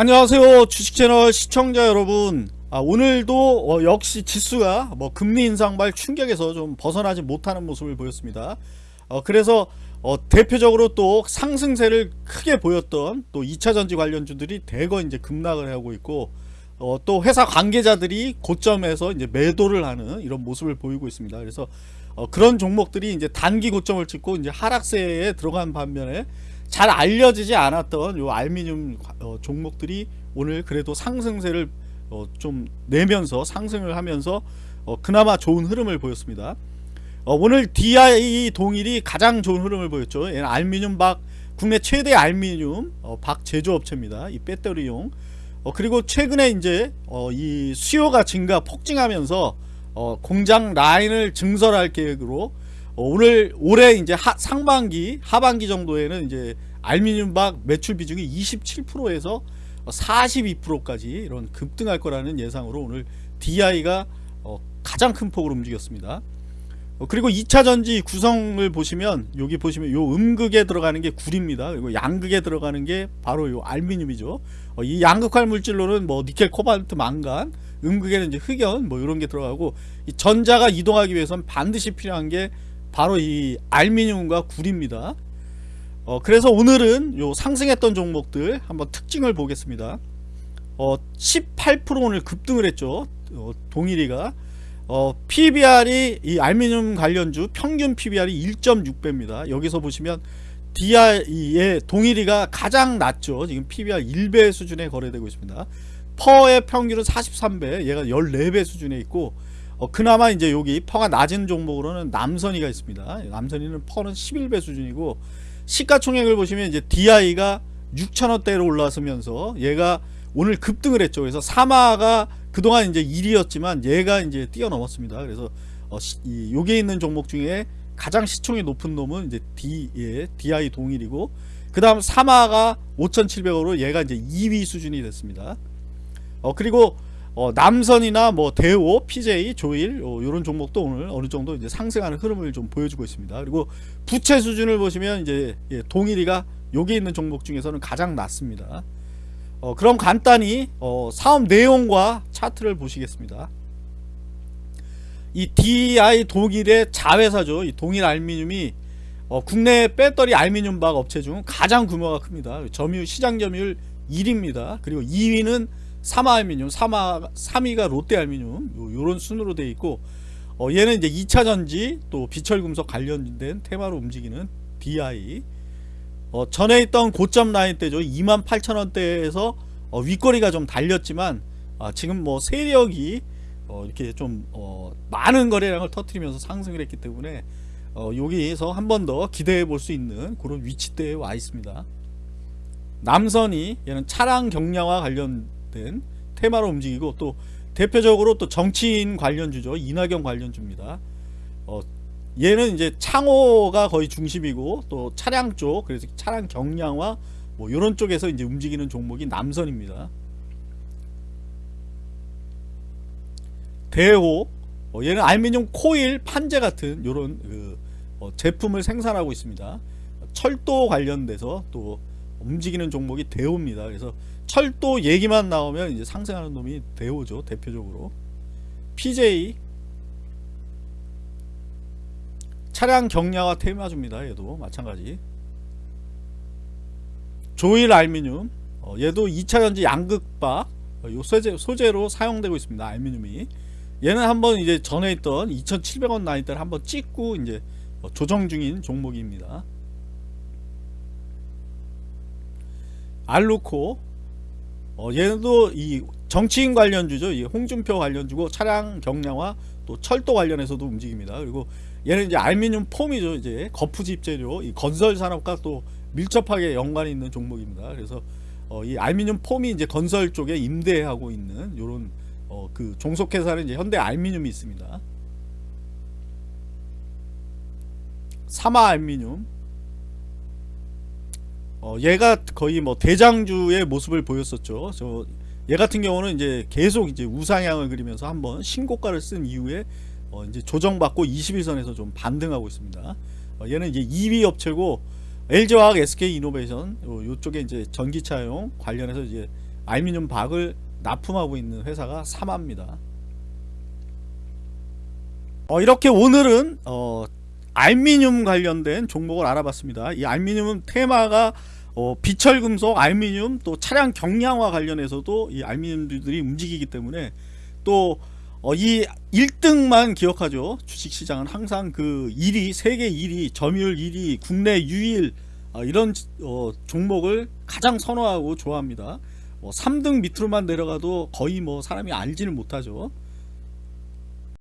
안녕하세요 주식채널 시청자 여러분. 아, 오늘도 어, 역시 지수가 뭐 금리 인상발 충격에서 좀 벗어나지 못하는 모습을 보였습니다. 어, 그래서 어, 대표적으로 또 상승세를 크게 보였던 또 2차전지 관련주들이 대거 이제 급락을 하고 있고 어, 또 회사 관계자들이 고점에서 이제 매도를 하는 이런 모습을 보이고 있습니다. 그래서 어, 그런 종목들이 이제 단기 고점을 찍고 이제 하락세에 들어간 반면에 잘 알려지지 않았던 요 알미늄 어, 종목들이 오늘 그래도 상승세를 어, 좀 내면서 상승을 하면서 어, 그나마 좋은 흐름을 보였습니다. 어, 오늘 DI 동일이 가장 좋은 흐름을 보였죠. 얘는 알미늄 박 국내 최대 알미늄 어, 박 제조업체입니다. 이 배터리용. 어, 그리고 최근에 이제 어, 이 수요가 증가 폭증하면서 어, 공장 라인을 증설할 계획으로 어, 오늘 올해 이제 하, 상반기 하반기 정도에는 이제 알미늄박 매출 비중이 27%에서 42%까지 이런 급등할 거라는 예상으로 오늘 DI가 어, 가장 큰 폭으로 움직였습니다. 어, 그리고 2차 전지 구성을 보시면 여기 보시면 요 음극에 들어가는 게 구리입니다. 그리고 양극에 들어가는 게 바로 요 알미늄이죠. 어, 이 양극화 물질로는 뭐 니켈, 코발트, 망간, 음극에는 이제 흑연 뭐 이런 게 들어가고 이 전자가 이동하기 위해서는 반드시 필요한 게 바로 이 알미늄과 구리입니다. 어, 그래서 오늘은 요 상승했던 종목들 한번 특징을 보겠습니다. 어, 18% 오늘 급등을 했죠. 어, 동일이가 어, PBR이 이 알미늄 관련주 평균 PBR이 1.6배입니다. 여기서 보시면 DI의 동일이가 가장 낮죠. 지금 PBR 1배 수준에 거래되고 있습니다. 퍼의 평균은 43배, 얘가 14배 수준에 있고 어, 그나마 이제 여기 퍼가 낮은 종목으로는 남선이가 있습니다. 남선이는 퍼는 11배 수준이고 시가총액을 보시면 이제 DI가 6천원대로 올라서면서 얘가 오늘 급등을 했죠. 그래서 사마가 그동안 이제 1위였지만 얘가 이제 뛰어넘었습니다. 그래서 어, 시, 이 여기에 있는 종목 중에 가장 시총이 높은 놈은 이제 D, 예, DI 동일이고 그 다음 사마가 5,700원으로 얘가 이제 2위 수준이 됐습니다. 어, 그리고 어, 남선이나 뭐 대오, PJ, 조일 어, 이런 종목도 오늘 어느 정도 이제 상승하는 흐름을 좀 보여주고 있습니다. 그리고 부채 수준을 보시면 이제 예, 동일이가 여기 있는 종목 중에서는 가장 낮습니다. 어, 그럼 간단히 어, 사업 내용과 차트를 보시겠습니다. 이 DI 독일의 자회사죠. 이 동일 알미늄이 어, 국내 배터리 알미늄 박 업체 중 가장 규모가 큽니다. 점유율 시장 점유율 1위입니다. 그리고 2위는 사마알미늄, 사마 3위가 롯데알미늄 요런 순으로 되어 있고 어, 얘는 이제 2차전지 또 비철금속 관련된 테마로 움직이는 DI 어, 전에 있던 고점 라인 때죠. 28,000원대에서 어, 윗거리가 좀 달렸지만 아, 지금 뭐 세력이 어, 이렇게 좀 어, 많은 거래량을 터트리면서 상승을 했기 때문에 어, 여기에서 한 번 더 기대해 볼 수 있는 그런 위치대에 와 있습니다. 남선이 얘는 차량 경량화 관련 된 테마로 움직이고 또 대표적으로 또 정치인 관련주죠 이낙연 관련주입니다 어, 얘는 이제 창호가 거의 중심이고 또 차량 쪽 그래서 차량 경량화 뭐 이런 쪽에서 이제 움직이는 종목이 남선입니다. 대호 어, 얘는 알미늄 코일 판재 같은 이런 그, 어, 제품을 생산하고 있습니다. 철도 관련돼서 또 움직이는 종목이 대호입니다. 그래서 철도 얘기만 나오면 이제 상승하는 놈이 대호죠 대표적으로 PJ 차량 경량화 테마주입니다. 얘도 마찬가지. 조일 알미늄 어, 얘도 2차전지 양극바 어, 요 소재, 소재로 사용되고 있습니다. 알미늄이 얘는 한번 이제 전에 있던 2,700원 나이 때를 한번 찍고 이제 어, 조정 중인 종목입니다. 알루코 어, 얘도 이 정치인 관련주죠. 이 홍준표 관련주고 차량 경량화 또 철도 관련해서도 움직입니다. 그리고 얘는 이제 알미늄 폼이죠. 이제 거푸집 재료, 이 건설 산업과 또 밀접하게 연관이 있는 종목입니다. 그래서 어, 이 알미늄 폼이 이제 건설 쪽에 임대하고 있는 이런 어, 그 종속회사는 이제 현대 알미늄이 있습니다. 사마 알미늄. 어, 얘가 거의 뭐 대장주의 모습을 보였었죠. 저 얘 같은 경우는 이제 계속 이제 우상향을 그리면서 한번 신고가를 쓴 이후에 어 이제 조정받고 21선에서 좀 반등하고 있습니다. 어 얘는 이제 2위 업체고 LG화학, SK이노베이션 요, 쪽에 이제 전기차용 관련해서 이제 알루미늄 박을 납품하고 있는 회사가 사마입니다. 어, 이렇게 오늘은 어, 알루미늄 관련된 종목을 알아봤습니다. 이 알루미늄 테마가 어, 비철금속, 알루미늄 또 차량 경량화 관련해서도 이 알루미늄들이 움직이기 때문에 또 어, 이 1등만 기억하죠. 주식시장은 항상 그 1위, 세계 1위, 점유율 1위, 국내 유일 어, 이런 어, 종목을 가장 선호하고 좋아합니다. 뭐 3등 밑으로만 내려가도 거의 뭐 사람이 알지를 못하죠.